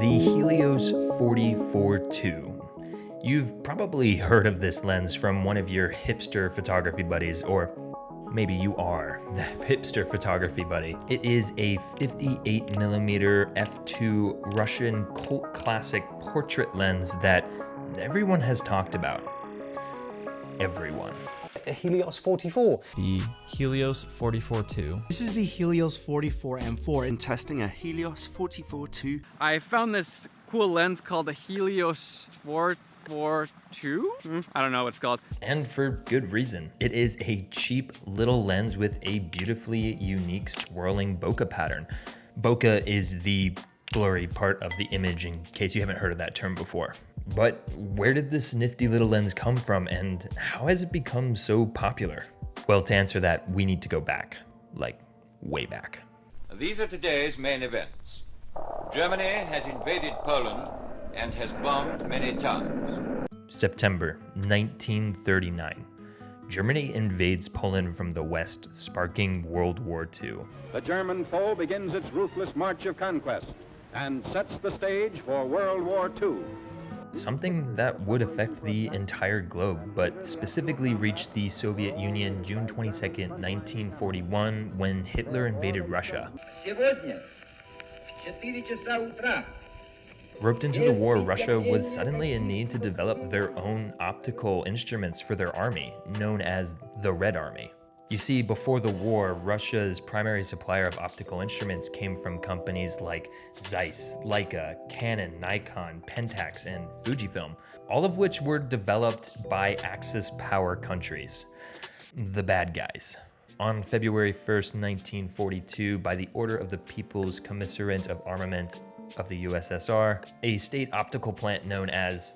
The Helios 44-2. You've probably heard of this lens from one of your hipster photography buddies, or maybe you are the hipster photography buddy. It is a 58mm f2 Russian cult classic portrait lens that everyone has talked about. Everyone. Helios 44. The Helios 44-2. This is the Helios 44M4 in testing a Helios 44-2. I found this cool lens called the Helios 442. Hmm? I don't know what it's called. And for good reason. It is a cheap little lens with a beautifully unique swirling bokeh pattern. Bokeh is the blurry part of the image in case you haven't heard of that term before. But where did this nifty little lens come from and how has it become so popular? Well, to answer that, we need to go back, like way back. These are today's main events. Germany has invaded Poland and has bombed many towns. September 1939. Germany invades Poland from the west, sparking World War II. The German foe begins its ruthless march of conquest and sets the stage for World War II something that would affect the entire globe, but specifically reached the Soviet Union June 22, 1941, when Hitler invaded Russia. Roped into the war, Russia was suddenly in need to develop their own optical instruments for their army, known as the Red Army. You see, before the war, Russia's primary supplier of optical instruments came from companies like Zeiss, Leica, Canon, Nikon, Pentax, and Fujifilm, all of which were developed by Axis power countries. The bad guys. On February 1st, 1942, by the order of the People's Commissariat of Armament of the USSR, a state optical plant known as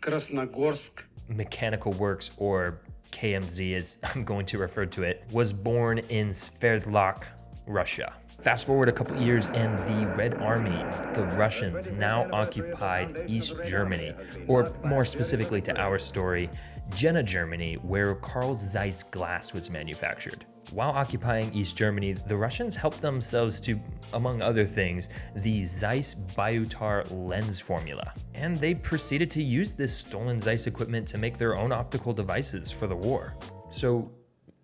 Krasnogorsk Mechanical Works, or KMZ as I'm going to refer to it, was born in Sverdlovsk, Russia. Fast forward a couple years and the Red Army, the Russians, now occupied East Germany, or more specifically to our story, Jena, Germany, where Carl Zeiss glass was manufactured. While occupying East Germany, the Russians helped themselves to, among other things, the Zeiss Biotar lens formula. And they proceeded to use this stolen Zeiss equipment to make their own optical devices for the war. So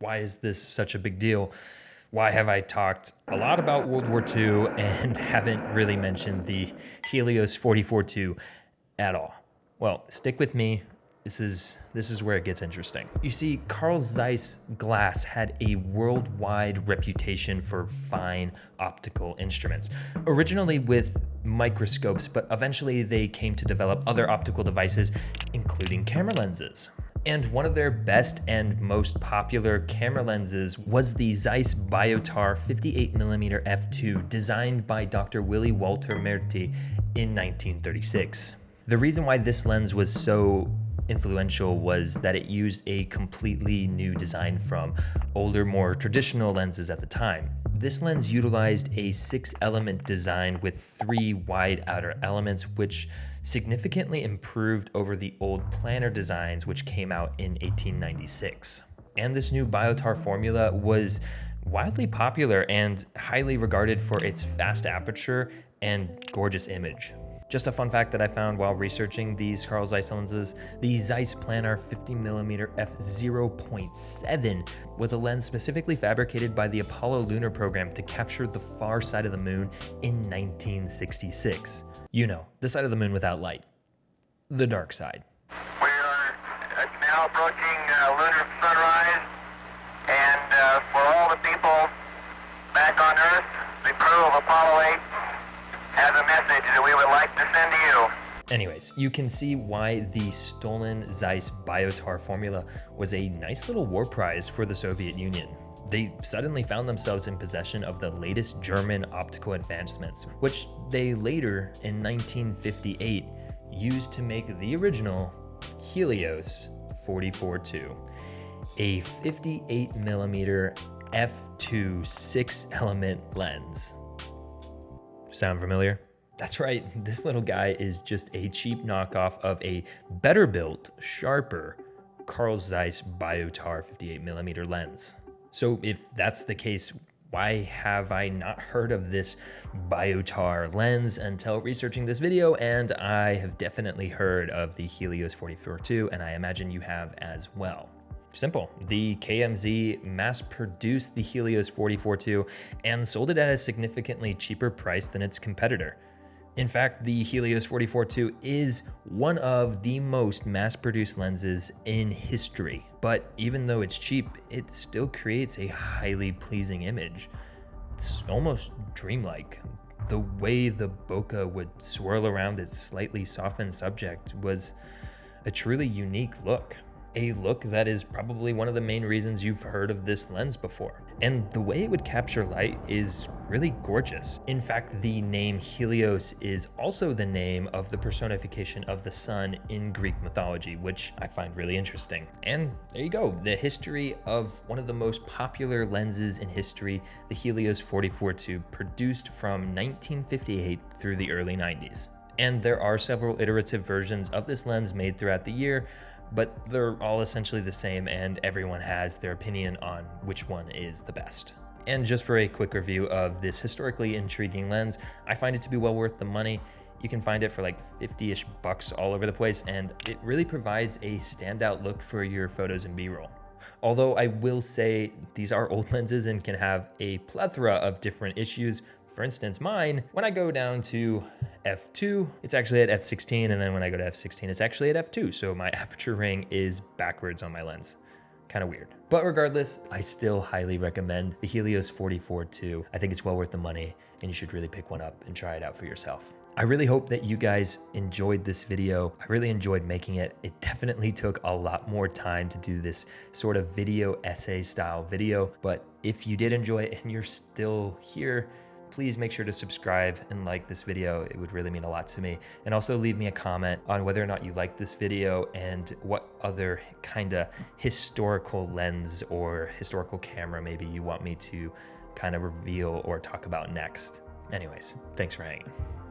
why is this such a big deal? Why have I talked a lot about World War II and haven't really mentioned the Helios 44-2 at all? Well, stick with me. This is, this is where it gets interesting. You see, Carl Zeiss glass had a worldwide reputation for fine optical instruments. Originally with microscopes, but eventually they came to develop other optical devices, including camera lenses. And one of their best and most popular camera lenses was the Zeiss Biotar 58mm f2 designed by Dr. Willy Walter Merté in 1936. The reason why this lens was so influential was that it used a completely new design from older, more traditional lenses at the time. This lens utilized a six element design with three wide outer elements, which significantly improved over the old planar designs which came out in 1896. And this new Biotar formula was widely popular and highly regarded for its fast aperture and gorgeous image. Just a fun fact that I found while researching these Carl Zeiss lenses, the Zeiss Planar 50mm f0.7 was a lens specifically fabricated by the Apollo lunar program to capture the far side of the moon in 1966. You know, the side of the moon without light. The dark side. We are now approaching uh, lunar sunrise, and uh, for all the people back on Earth, the crew of Apollo 8 has a message like to you. Anyways, you can see why the stolen Zeiss Biotar formula was a nice little war prize for the Soviet Union. They suddenly found themselves in possession of the latest German optical advancements, which they later, in 1958, used to make the original Helios 44-2, a 58mm f2 six element lens. Sound familiar? That's right, this little guy is just a cheap knockoff of a better built, sharper Carl Zeiss Biotar 58mm lens. So if that's the case, why have I not heard of this Biotar lens until researching this video? And I have definitely heard of the Helios 44-2, and I imagine you have as well. Simple. The KMZ mass produced the Helios 44-2 and sold it at a significantly cheaper price than its competitor. In fact, the Helios 44-2 is one of the most mass-produced lenses in history, but even though it's cheap, it still creates a highly pleasing image. It's almost dreamlike. The way the bokeh would swirl around its slightly softened subject was a truly unique look a look that is probably one of the main reasons you've heard of this lens before. And the way it would capture light is really gorgeous. In fact, the name Helios is also the name of the personification of the sun in Greek mythology, which I find really interesting. And there you go, the history of one of the most popular lenses in history, the Helios 44-2, produced from 1958 through the early 90s. And there are several iterative versions of this lens made throughout the year, but they're all essentially the same and everyone has their opinion on which one is the best. And just for a quick review of this historically intriguing lens, I find it to be well worth the money. You can find it for like 50-ish bucks all over the place, and it really provides a standout look for your photos and B-roll. Although I will say these are old lenses and can have a plethora of different issues, for instance, mine, when I go down to f2, it's actually at f16, and then when I go to f16, it's actually at f2. So my aperture ring is backwards on my lens. Kind of weird. But regardless, I still highly recommend the Helios 44-2. I think it's well worth the money, and you should really pick one up and try it out for yourself. I really hope that you guys enjoyed this video. I really enjoyed making it. It definitely took a lot more time to do this sort of video essay style video, but if you did enjoy it and you're still here, please make sure to subscribe and like this video. It would really mean a lot to me. And also leave me a comment on whether or not you like this video and what other kind of historical lens or historical camera maybe you want me to kind of reveal or talk about next. Anyways, thanks for hanging.